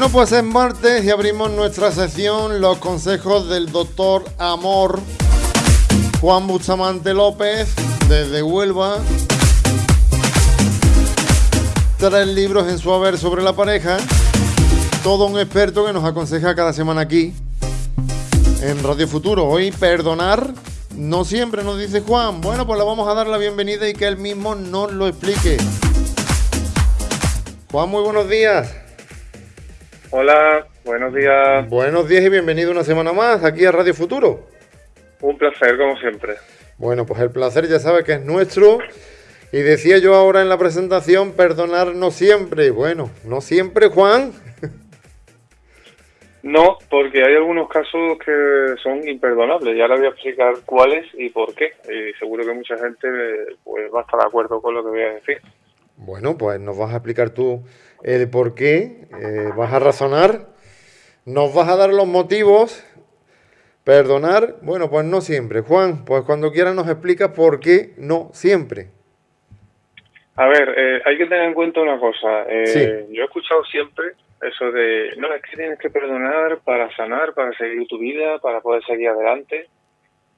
Bueno, pues es martes y abrimos nuestra sesión Los consejos del doctor Amor Juan Bustamante López desde Huelva. Tres libros en su haber sobre la pareja. Todo un experto que nos aconseja cada semana aquí en Radio Futuro. Hoy perdonar no siempre nos dice Juan. Bueno, pues le vamos a dar la bienvenida y que él mismo nos lo explique. Juan, muy buenos días. Hola, buenos días. Buenos días y bienvenido una semana más aquí a Radio Futuro. Un placer, como siempre. Bueno, pues el placer ya sabe que es nuestro. Y decía yo ahora en la presentación, perdonar no siempre. Bueno, no siempre, Juan. No, porque hay algunos casos que son imperdonables. Ya le voy a explicar cuáles y por qué. Y seguro que mucha gente pues, va a estar de acuerdo con lo que voy a decir. Bueno, pues nos vas a explicar tú el por qué, eh, vas a razonar, nos vas a dar los motivos. Perdonar, bueno, pues no siempre. Juan, pues cuando quieras nos explica por qué no siempre. A ver, eh, hay que tener en cuenta una cosa. Eh, yo he escuchado siempre eso de, no, es que tienes que perdonar para sanar, para seguir tu vida, para poder seguir adelante.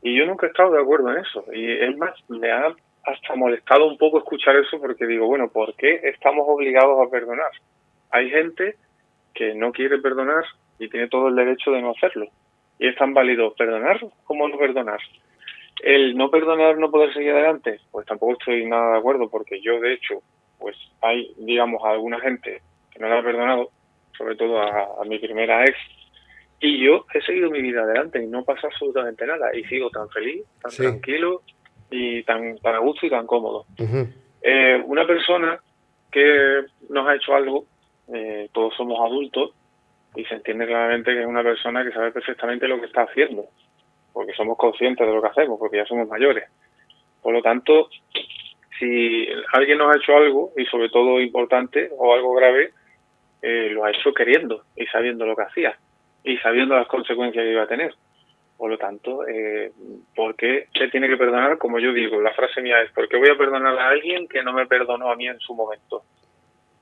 Y yo nunca he estado de acuerdo en eso. Y es más, me ha hasta molestado un poco escuchar eso porque digo, bueno, ¿por qué estamos obligados a perdonar? Hay gente que no quiere perdonar y tiene todo el derecho de no hacerlo. Y es tan válido perdonar como no perdonar. El no perdonar, no poder seguir adelante, pues tampoco estoy nada de acuerdo porque yo, de hecho, pues hay, digamos, alguna gente que no la ha perdonado, sobre todo a, mi primera ex, y yo he seguido mi vida adelante y no pasa absolutamente nada y sigo tan feliz, tan tranquilo y tan, tan a gusto y tan cómodo. Eh, una persona que nos ha hecho algo, eh, todos somos adultos y se entiende claramente que es una persona que sabe perfectamente lo que está haciendo, porque somos conscientes de lo que hacemos, porque ya somos mayores. Por lo tanto, si alguien nos ha hecho algo, y sobre todo importante o algo grave, eh, lo ha hecho queriendo y sabiendo lo que hacía y sabiendo las consecuencias que iba a tener. Por lo tanto, eh, ¿por qué se tiene que perdonar? Como yo digo, la frase mía es, ¿por qué voy a perdonar a alguien que no me perdonó a mí en su momento?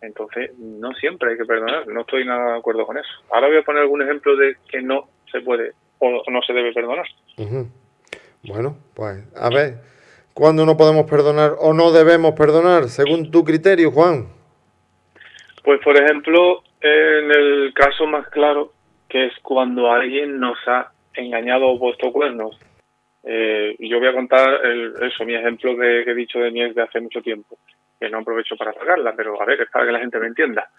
Entonces, no siempre hay que perdonar, no estoy nada de acuerdo con eso. Ahora voy a poner algún ejemplo de que no se puede o no se debe perdonar. Bueno, pues a ver, ¿cuándo no podemos perdonar o no debemos perdonar, según tu criterio, Juan? Pues, por ejemplo, en el caso más claro, que es cuando alguien nos ha engañado o puesto cuernos. Eh, yo voy a contar el, eso, mi ejemplo de, que he dicho de mi ex de hace mucho tiempo, que no aprovecho para sacarla, pero a ver, es para que la gente me entienda.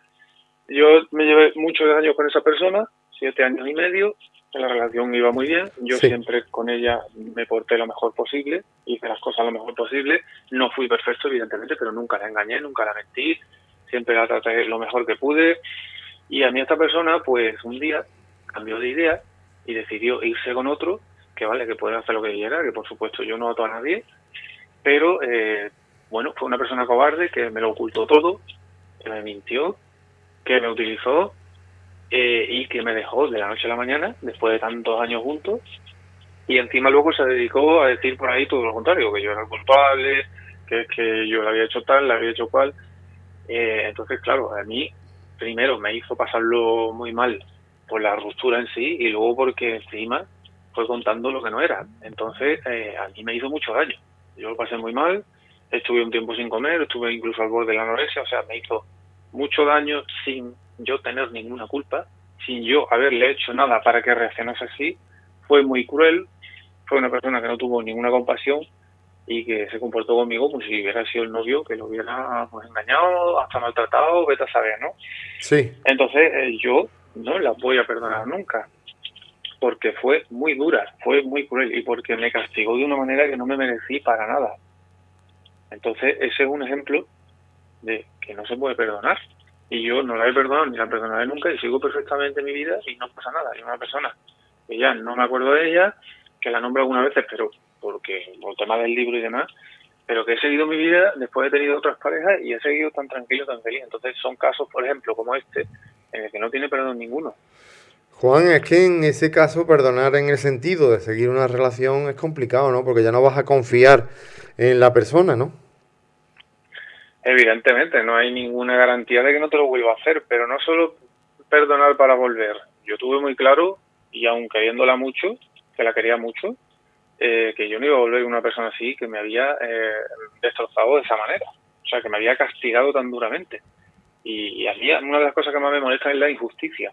Yo me llevé muchos años con esa persona, siete años y medio, la relación iba muy bien, yo siempre con ella me porté lo mejor posible, hice las cosas lo mejor posible, no fui perfecto evidentemente, pero nunca la engañé, nunca la mentí, siempre la traté lo mejor que pude, y a mí esta persona pues un día cambió de idea y decidió irse con otro, que vale, que puede hacer lo que quiera, que por supuesto yo no ato a nadie, pero eh, bueno, fue una persona cobarde que me lo ocultó todo, que me mintió, que me utilizó eh, y que me dejó de la noche a la mañana, después de tantos años juntos, y encima luego se dedicó a decir por ahí todo lo contrario, que yo era el culpable, que, que yo le había hecho tal, le había hecho cual. Eh, entonces, claro, a mí primero me hizo pasarlo muy mal por la ruptura en sí y luego porque encima fue contando lo que no era. Entonces, eh, a mí me hizo mucho daño. Yo lo pasé muy mal, estuve un tiempo sin comer, estuve incluso al borde de la anorexia, o sea, me hizo mucho daño sin yo tener ninguna culpa, sin yo haberle hecho nada para que reaccionase así. Fue muy cruel, fue una persona que no tuvo ninguna compasión y que se comportó conmigo como si hubiera sido el novio que lo hubiera pues, engañado, hasta maltratado, vete a saber, ¿no? Sí. Entonces, eh, yo no la voy a perdonar nunca, porque fue muy dura, fue muy cruel y porque me castigó de una manera que no me merecí para nada. Entonces, ese es un ejemplo de que no se puede perdonar. Y yo no la he perdonado ni la perdonaré nunca y sigo perfectamente mi vida y no pasa nada. Hay una persona que ya no me acuerdo de ella, que la nombro algunas veces, pero porque por el tema del libro y demás, pero que he seguido mi vida después he tenido otras parejas y he seguido tan tranquilo, tan feliz. Entonces son casos, por ejemplo, como este, en el que no tiene perdón ninguno. Juan, es que en ese caso perdonar en el sentido de seguir una relación es complicado, ¿no? Porque ya no vas a confiar en la persona, ¿no? Evidentemente, no hay ninguna garantía de que no te lo vuelva a hacer, pero no solo perdonar para volver. Yo tuve muy claro, y aun queriéndola mucho, que la quería mucho, eh, que yo no iba a volver una persona así que me había eh, destrozado de esa manera. O sea, que me había castigado tan duramente. Y, a mí una de las cosas que más me molesta es la injusticia.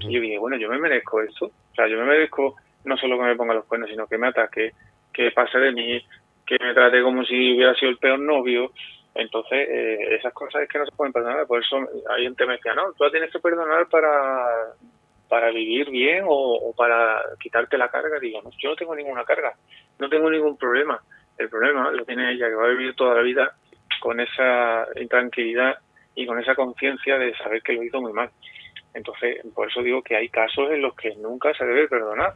Y yo dije, bueno, yo me merezco esto. O sea, yo me merezco no solo que me ponga los cuernos, sino que me ataque, que pase de mí, que me trate como si hubiera sido el peor novio. Entonces, eh, esas cosas es que no se pueden perdonar. Por eso hay gente que me decía, no, tú la tienes que perdonar para, para vivir bien o, para quitarte la carga. Digo, no, yo no tengo ninguna carga, no tengo ningún problema. El problema lo tiene ella, que va a vivir toda la vida con esa intranquilidad y con esa conciencia de saber que lo hizo muy mal. Entonces, por eso digo que hay casos en los que nunca se debe perdonar,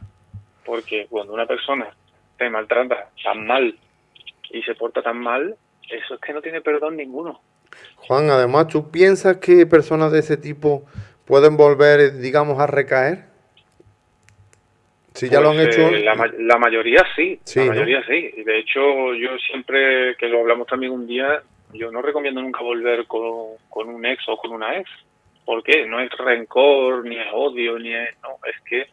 porque cuando una persona te maltrata tan mal y se porta tan mal, eso es que no tiene perdón ninguno. Juan, además, ¿tú piensas que personas de ese tipo pueden volver, digamos, a recaer? Si ya lo han pues, hecho. Eh, la, mayoría sí, la mayoría sí. Y de hecho, yo siempre, que lo hablamos también un día, yo no recomiendo nunca volver con, con un ex o con una ex. ¿Por qué? No es rencor, ni es odio, ni es. No, es que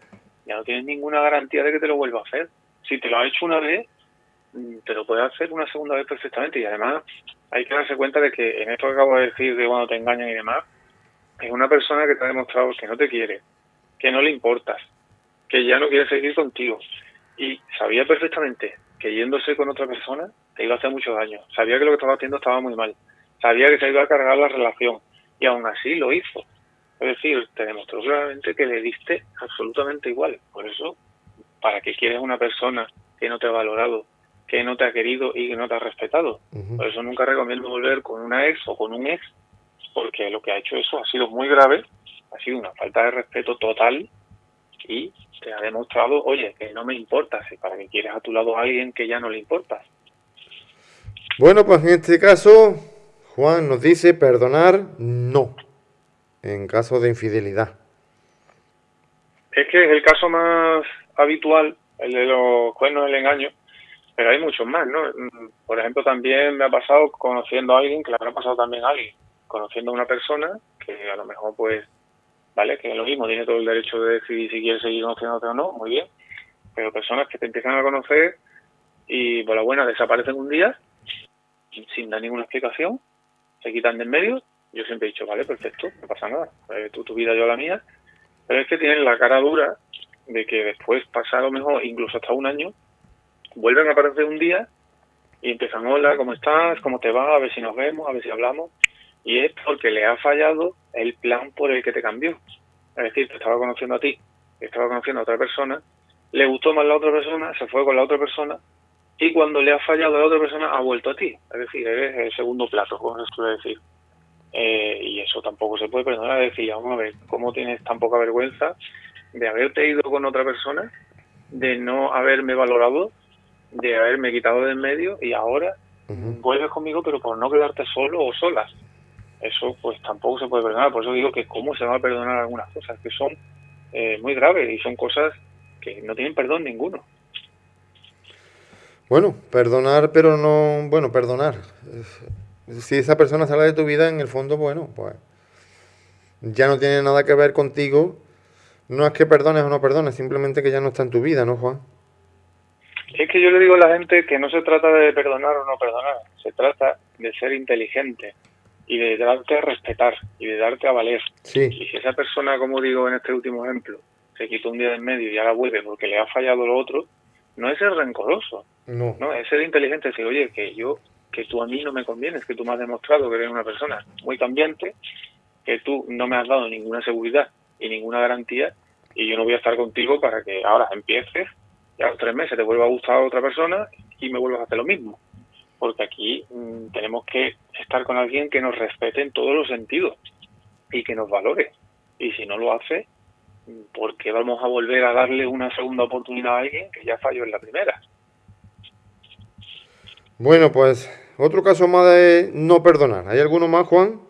ya no tienes ninguna garantía de que te lo vuelva a hacer. Si te lo ha hecho una vez, mm, te lo puede hacer una segunda vez perfectamente. Y además, hay que darse cuenta de que en esto que acabo de decir, de cuando te engañan y demás, es una persona que te ha demostrado que no te quiere, que no le importas, que ya no quiere seguir contigo. Y sabía perfectamente que yéndose con otra persona te iba a hacer mucho daño. Sabía que lo que estaba haciendo estaba muy mal. Sabía que se iba a cargar la relación. Y aún así lo hizo. Es decir, te demostró claramente que le diste absolutamente igual. Por eso, ¿para qué quieres una persona que no te ha valorado, que no te ha querido y que no te ha respetado? Por eso nunca recomiendo volver con una ex o con un ex, porque lo que ha hecho eso ha sido muy grave, ha sido una falta de respeto total y te ha demostrado, oye, que no me importas, para que quieres a tu lado a alguien que ya no le importas. Bueno, pues en este caso, Juan nos dice perdonar no, en caso de infidelidad. Es que es el caso más habitual, el de los cuernos del engaño, pero hay muchos más, ¿no? Por ejemplo, también me ha pasado conociendo a alguien, que le habrá pasado también a alguien, conociendo a una persona que a lo mejor pues ¿vale? Que es lo mismo, tiene todo el derecho de decidir si quiere seguir conociéndote o no, muy bien. Pero personas que te empiezan a conocer y por la buena desaparecen un día sin dar ninguna explicación, se quitan del medio. Yo siempre he dicho, vale, perfecto, no pasa nada, eh, tú tu vida, yo la mía. Pero es que tienen la cara dura de que después, pasa lo mejor incluso hasta un año, vuelven a aparecer un día y empiezan, hola, ¿cómo estás? ¿Cómo te va? A ver si nos vemos, a ver si hablamos y es porque le ha fallado el plan por el que te cambió. Es decir, te estaba conociendo a ti, estaba conociendo a otra persona, le gustó más la otra persona, se fue con la otra persona y cuando le ha fallado a la otra persona ha vuelto a ti. Es decir, eres el segundo plato, como se suele decir. Eh, y eso tampoco se puede perdonar. Es decir, vamos a ver, ¿cómo tienes tan poca vergüenza de haberte ido con otra persona, de no haberme valorado, de haberme quitado del medio y ahora vuelves conmigo, pero por no quedarte solo o solas? eso pues tampoco se puede perdonar. Por eso digo que cómo se va a perdonar algunas cosas que son eh, muy graves y son cosas que no tienen perdón ninguno. Bueno, perdonar, pero no, bueno, perdonar. Si esa persona sale de tu vida, en el fondo, bueno, pues ya no tiene nada que ver contigo. No es que perdones o no perdones, simplemente que ya no está en tu vida, ¿no, Juan? Es que yo le digo a la gente que no se trata de perdonar o no perdonar, se trata de ser inteligente y de darte a respetar y de darte a valer. Y si esa persona, como digo en este último ejemplo, se quitó un día en medio y ahora vuelve porque le ha fallado lo otro, no es ser rencoroso, no, no es ser inteligente, decir, oye, que yo, que tú a mí no me convienes, que tú me has demostrado que eres una persona muy cambiante, que tú no me has dado ninguna seguridad y ninguna garantía y yo no voy a estar contigo para que ahora empieces y a los tres meses te vuelva a gustar a otra persona y me vuelvas a hacer lo mismo porque aquí mm, tenemos que estar con alguien que nos respete en todos los sentidos y que nos valore. Y si no lo hace, ¿por qué vamos a volver a darle una segunda oportunidad a alguien que ya falló en la primera? Bueno, pues otro caso más de no perdonar. ¿Hay alguno más, Juan?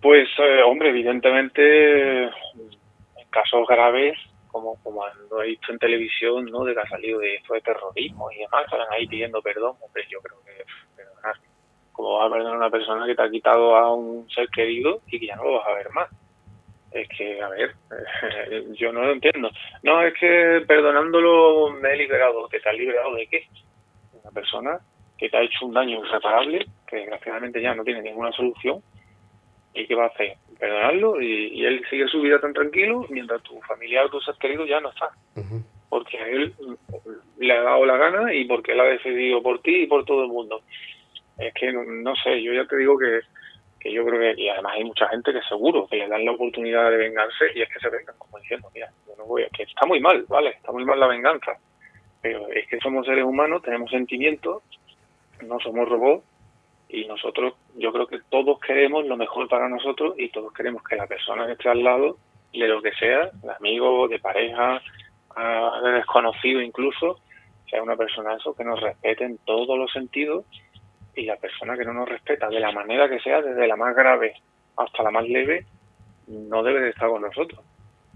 Pues, eh, hombre, evidentemente, en casos graves, como, como lo he visto en televisión, ¿no? De que ha salido de esto de terrorismo y demás, están ahí pidiendo perdón. Hombre, yo creo que perdonar. Como vas a perdonar a una persona que te ha quitado a un ser querido y que ya no lo vas a ver más? Es que, a ver, yo no lo entiendo. No, es que perdonándolo me he liberado. ¿Te has liberado de qué? Una persona que te ha hecho un daño irreparable, que desgraciadamente ya no tiene ninguna solución, ¿y qué va a hacer? Perdonarlo y, él sigue su vida tan tranquilo mientras tu familiar o tu ser querido ya no está. Porque a él le ha dado la gana y porque él ha decidido por ti y por todo el mundo. Es que no sé, yo ya te digo que que yo creo que, y además hay mucha gente que seguro que le dan la oportunidad de vengarse y es que se vengan, como diciendo, mira, yo no voy, a, que está muy mal, ¿vale? Está muy mal la venganza, pero es que somos seres humanos, tenemos sentimientos, no somos robots y nosotros, yo creo que todos queremos lo mejor para nosotros y todos queremos que la persona que esté al lado, de lo que sea, de amigo, de pareja, de desconocido incluso, sea una persona eso que nos respete en todos los sentidos y la persona que no nos respeta de la manera que sea, desde la más grave hasta la más leve, no debe de estar con nosotros.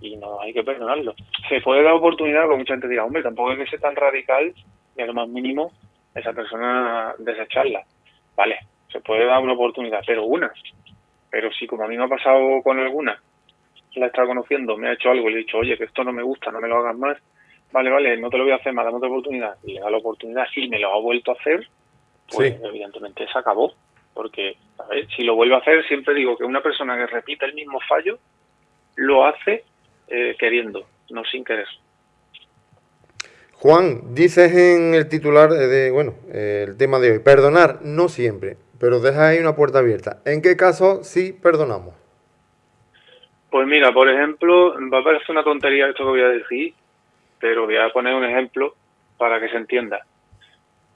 Y no hay que perdonarlo. Se puede dar oportunidad, porque mucha gente dirá, hombre, tampoco hay que ser tan radical y a lo más mínimo esa persona desecharla. Vale, se puede dar una oportunidad, pero una. Pero si como a mí me ha pasado con alguna, la está conociendo, me ha hecho algo y le he dicho, oye, que esto no me gusta, no me lo hagas más, vale, vale, no te lo voy a hacer más, dame otra oportunidad, y le da la oportunidad y me lo ha vuelto a hacer, pues evidentemente se acabó. Porque, a ver, si lo vuelvo a hacer, siempre digo que una persona que repite el mismo fallo lo hace eh, queriendo, no sin querer. Juan, dices en el titular de, bueno, el tema de hoy, perdonar no siempre, pero deja ahí una puerta abierta. ¿En qué caso sí perdonamos? Pues mira, por ejemplo, va a parecer una tontería esto que voy a decir, pero voy a poner un ejemplo para que se entienda.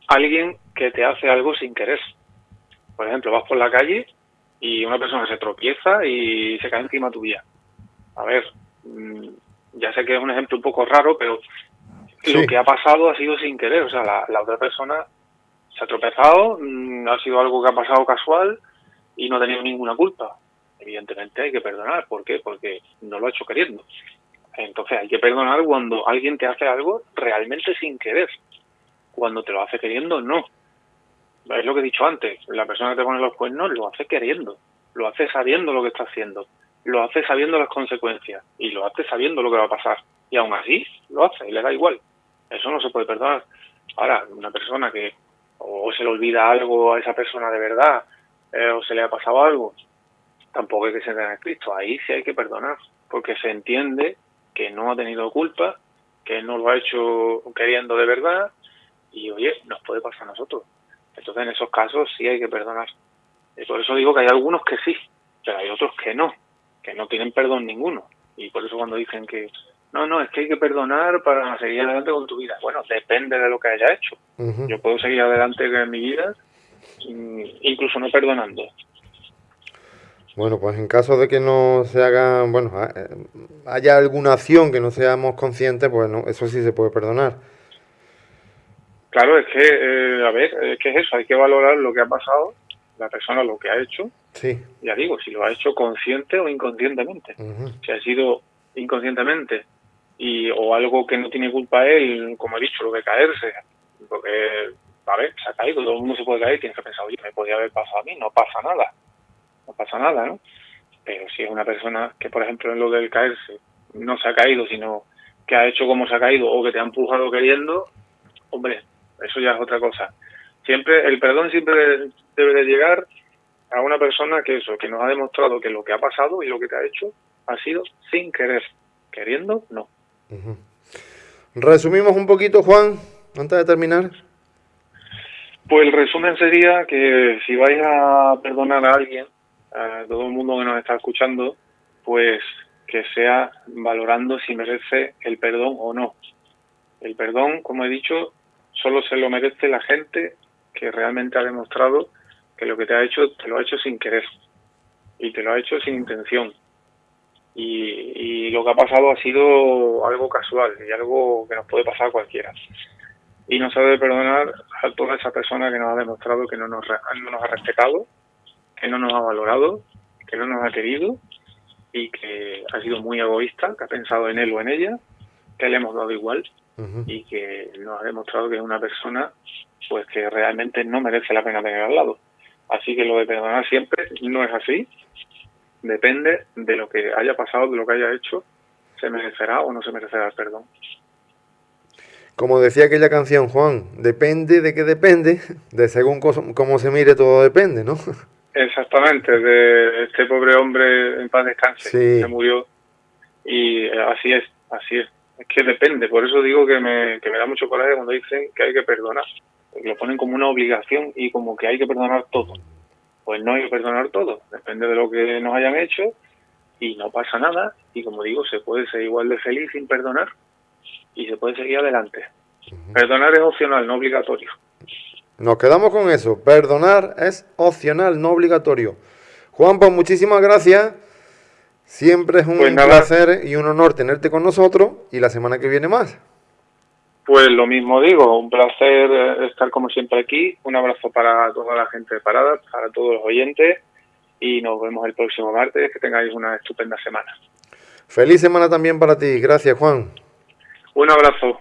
Alguien que te hace algo sin querer. Por ejemplo, vas por la calle y una persona se tropieza y se cae encima tuya. A ver, mm, ya sé que es un ejemplo un poco raro, pero lo que ha pasado ha sido sin querer. O sea, la, otra persona se ha tropezado, mm, ha sido algo que ha pasado casual y no ha tenido ninguna culpa. Evidentemente hay que perdonar. ¿Por qué? Porque no lo ha hecho queriendo. Entonces hay que perdonar cuando alguien te hace algo realmente sin querer. Cuando te lo hace queriendo, no es lo que he dicho antes, la persona que te pone los cuernos lo hace queriendo, lo hace sabiendo lo que está haciendo, lo hace sabiendo las consecuencias y lo hace sabiendo lo que va a pasar. Y aún así lo hace y le da igual. Eso no se puede perdonar. Ahora, una persona que o se le olvida algo a esa persona de verdad eh, o se le ha pasado algo, tampoco hay que ser en Cristo. Ahí sí hay que perdonar, porque se entiende que no ha tenido culpa, que no lo ha hecho queriendo de verdad y oye, nos puede pasar a nosotros. Entonces, en esos casos sí hay que perdonar. Y por eso digo que hay algunos que sí, pero hay otros que no, que no tienen perdón ninguno. Y por eso cuando dicen que no, no, es que hay que perdonar para seguir adelante con tu vida. Bueno, depende de lo que haya hecho. Yo puedo seguir adelante en mi vida, incluso no perdonando. Bueno, pues en caso de que no se haga, bueno, eh, haya alguna acción que no seamos conscientes, pues no, eso sí se puede perdonar. Claro, es que, eh, a ver, es que es eso, hay que valorar lo que ha pasado, la persona lo que ha hecho. Sí. Ya digo, si lo ha hecho consciente o inconscientemente. Si ha sido inconscientemente y o algo que no tiene culpa él, como he dicho, lo de caerse, porque, a ver, se ha caído, todo el mundo se puede caer, tienes que pensar, oye, me podía haber pasado a mí, no pasa nada, no pasa nada, ¿no? Pero si es una persona que, por ejemplo, en lo del caerse, no se ha caído, sino que ha hecho como se ha caído o que te ha empujado queriendo, hombre, eso ya es otra cosa. Siempre, el perdón siempre debe de llegar a una persona que eso, que nos ha demostrado que lo que ha pasado y lo que te ha hecho ha sido sin querer. Queriendo, no. Resumimos un poquito, Juan, antes de terminar. Pues el resumen sería que si vais a perdonar a alguien, a todo el mundo que nos está escuchando, pues que sea valorando si merece el perdón o no. El perdón, como he dicho, solo se lo merece la gente que realmente ha demostrado que lo que te ha hecho te lo ha hecho sin querer y te lo ha hecho sin intención. Y, lo que ha pasado ha sido algo casual y algo que nos puede pasar a cualquiera. Y no se debe perdonar a toda esa persona que nos ha demostrado que no nos, no nos ha respetado, que no nos ha valorado, que no nos ha querido y que ha sido muy egoísta, que ha pensado en él o en ella, que le hemos dado igual y que nos ha demostrado que es una persona pues que realmente no merece la pena tener al lado. Así que lo de perdonar siempre no es así depende de lo que haya pasado, de lo que haya hecho, se merecerá o no se merecerá el perdón. Como decía aquella canción, Juan, depende de qué depende, de según cómo se mire todo depende, ¿no? Exactamente, de este pobre hombre en paz descanse, que murió. Y así es, así es. Es que depende, por eso digo que me, que me da mucho coraje cuando dicen que hay que perdonar. Lo ponen como una obligación y como que hay que perdonar todo. Pues no hay que perdonar todo, depende de lo que nos hayan hecho y no pasa nada. Y como digo, se puede ser igual de feliz sin perdonar y se puede seguir adelante. Perdonar es opcional, no obligatorio. Nos quedamos con eso. Perdonar es opcional, no obligatorio. Juan, pues muchísimas gracias. Siempre es un pues placer y un honor tenerte con nosotros y la semana que viene más. Pues lo mismo digo, un placer eh, estar como siempre aquí. Un abrazo para toda la gente de Parada, para todos los oyentes y nos vemos el próximo martes. Que tengáis una estupenda semana. Feliz semana también para ti. Gracias, Juan. Un abrazo.